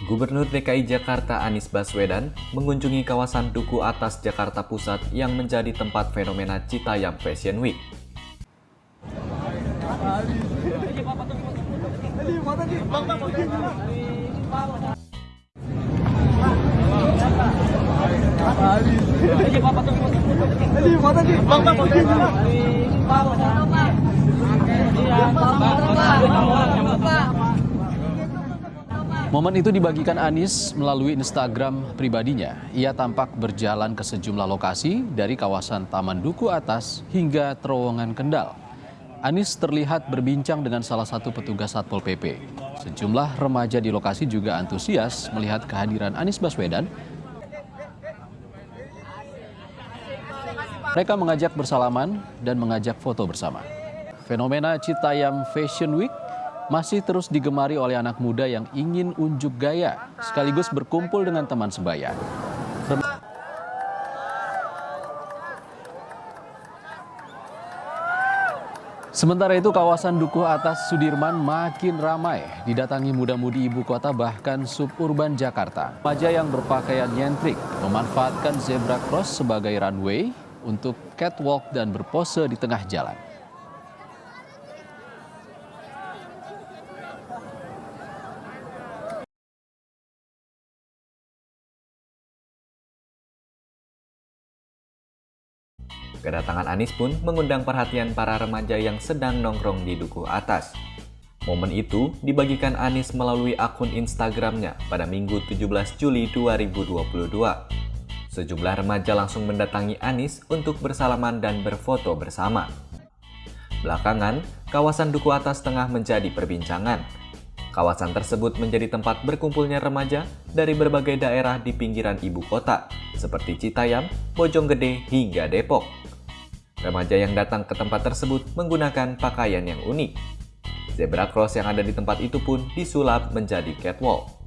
Gubernur DKI Jakarta Anies Baswedan mengunjungi kawasan Duku Atas Jakarta Pusat yang menjadi tempat fenomena Citayam Fashion Week. Momen itu dibagikan Anies melalui Instagram pribadinya. Ia tampak berjalan ke sejumlah lokasi dari kawasan Taman Duku Atas hingga terowongan Kendal. Anies terlihat berbincang dengan salah satu petugas Satpol PP. Sejumlah remaja di lokasi juga antusias melihat kehadiran Anies Baswedan. Mereka mengajak bersalaman dan mengajak foto bersama. Fenomena Citayam Fashion Week masih terus digemari oleh anak muda yang ingin unjuk gaya sekaligus berkumpul dengan teman sebaya. Sementara itu kawasan Dukuh Atas Sudirman makin ramai didatangi muda-mudi ibu kota bahkan suburban Jakarta. Remaja yang berpakaian nyentrik memanfaatkan zebra cross sebagai runway untuk catwalk dan berpose di tengah jalan. Kedatangan Anies pun mengundang perhatian para remaja yang sedang nongkrong di Dukuh Atas. Momen itu dibagikan Anies melalui akun Instagramnya pada Minggu 17 Juli 2022. Sejumlah remaja langsung mendatangi Anies untuk bersalaman dan berfoto bersama. Belakangan, kawasan Duku Atas tengah menjadi perbincangan. Kawasan tersebut menjadi tempat berkumpulnya remaja dari berbagai daerah di pinggiran ibu kota, seperti Citayam, Bojonggede, hingga Depok. Remaja yang datang ke tempat tersebut menggunakan pakaian yang unik. Zebra cross yang ada di tempat itu pun disulap menjadi catwalk.